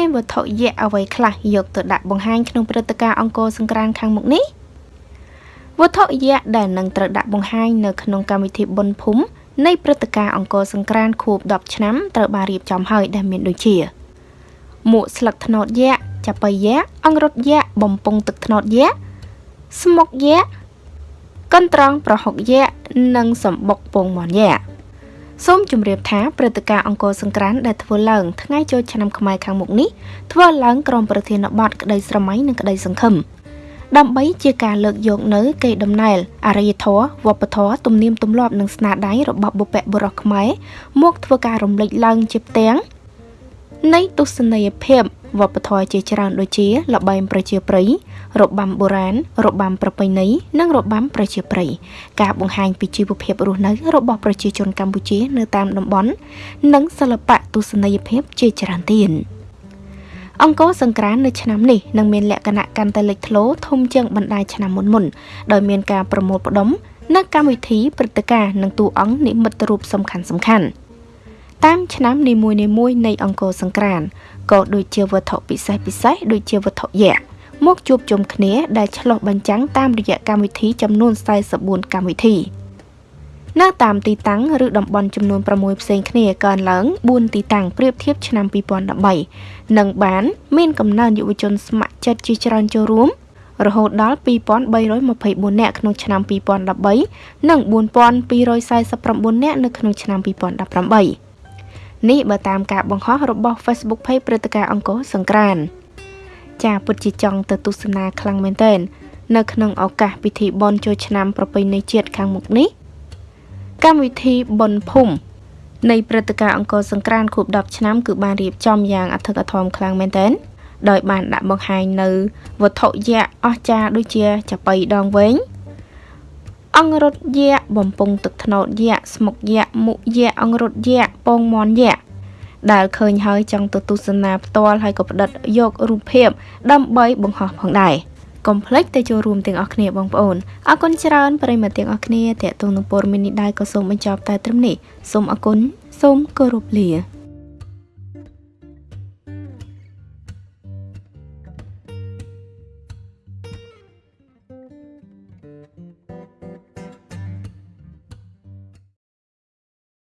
មានវត្ថុយក្សអ្វីខ្លះយកទៅដាក់បង្ហាញក្នុងព្រឹត្តិការណ៍អង្គរសង្ក្រាន្តខាងមុខនេះវត្ថុយក្សដែលនឹងត្រូវដាក់បង្ហាញនៅក្នុងកម្មវិធីបុណ្យភូមិនៃព្រឹត្តិការណ៍អង្គរសង្ក្រាន្តខួប10ឆ្នាំត្រូវបានរៀបចំហើយដែលមានដូចជាមួកស្លឹកត្នោតយក្សចាប៉ីយក្សអង្រុតយក្សបំពង់ទឹកត្នោតយក្សស្មុកយក្សកន្ត្រងប្រហុកយក្សនិងសម្បុកពងមាន់យក្សសូមជម្រាបថាព្រឹត្តិការណ៍អង្គរសង្ក្រាន្តដែលធ្វើឡើងថ្ងៃចូលឆ្នាំខ្មែរខាងមុខនេះធ្វើឡើងក្រោមប្រធានបទក្តីស្រមៃនិងក្តីសង្ឃឹមដើម្បីជាការលើកយកនៅកេរដំណែលអរិយធម៌វប្បធម៌ទំនៀមទម្លាប់និងស្នាដៃរបស់បុព្វបុរសខ្មែរមកធ្វើការរំលេចឡើងជាផ្ទាំង នៃទស្សនីយភាពវប្បធម៌ជាច្រើនដូចជាល្បែងប្រជាប្រិយរបាំបុរាណរបាំប្រពៃណីនិងរបាំប្រជាប្រិយការបង្ហាញពីជីវភាពរស់នៅរបស់ប្រជាជនកម្ពុជានៅតាមតំបន់និងសិល្បៈទស្សនីយភាពជាច្រើនទៀតអង្គរសង្ក្រាននៅឆ្នាំនេះនឹងមានលក្ខណៈកាន់តែលេចធ្លោធំជាងបណ្ដាឆ្នាំមុនមុនដោយមានការប្រមូលផ្ដុំនៅកម្មវិធីព្រឹត្តិការណ៍និងតួអង្គនិមិត្តរូបសំខាន់សំខាន់ តាមឆ្នាំនីមួយៗនៃអង្គរសង្ក្រានក៏ដូចជាវត្ថុពិសេសពិសេសដូចជាវត្ថុយក្សមកជួបជុំគ្នាដែលឆ្លុះបញ្ចាំងតាមរយៈកម្មវិធីចំនួន44កម្មវិធីនៅតាមទីតាំងឬតំបន់ចំនួន6ផ្សេងគ្នាកើនឡើង4ទីតាំងប្រៀបធៀបឆ្នាំ2013និងបានមានកំណើនយុវជនស្ម័គ្រចិត្តជាច្រើនចូលរួមរហូតដល់2324នាក់ក្នុងឆ្នាំ2013និង4249នាក់នៅក្នុងឆ្នាំ2018 នេះបើតាមការបង្ហោះរបស់ Facebook Page ព្រឹត្តិការណ៍អង្គរសង្ក្រាន្តចាពិតជាចង់ទៅទស្សនាខ្លាំងមែនទែននៅក្នុងឱកាសពិធីបុណ្យចូលឆ្នាំប្រពៃណីជាតិខាងមុខនេះកម្មវិធីបុណ្យភូមិនៃព្រឹត្តិការណ៍អង្គរសង្ក្រាន្តខួប10ឆ្នាំគឺបានរៀបចំយ៉ាងអធិកអធមខ្លាំងមែនទែនដោយបានដាក់បង្ហាញនៅវត្ថុយក្សអស្ចារ្យដូចជាចាប៉ីដងវែង អង្រុតយៈបំពង់ទឹកថ្នោតយៈស្មុកយៈមុយៈអង្រុតយៈពងមន់យៈដែលឃើញហើយចង់ទៅទស្សនាផ្ទាល់ហើយក៏ផ្ដិតយករូបភាពដើម្បីបង្ហោះផងដែរកុំភ្លេចទៅចូលរួមទាំងអស់គ្នាបងប្អូនអរគុណច្រើនប្រិយមិត្តទាំងអស់គ្នាតេតងនឹងព័ត៌មាននេះដែរក៏សូមបញ្ចប់តែត្រឹមនេះសូមអរគុណសូមគោរពលា